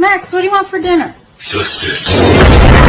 Max, what do you want for dinner? Just.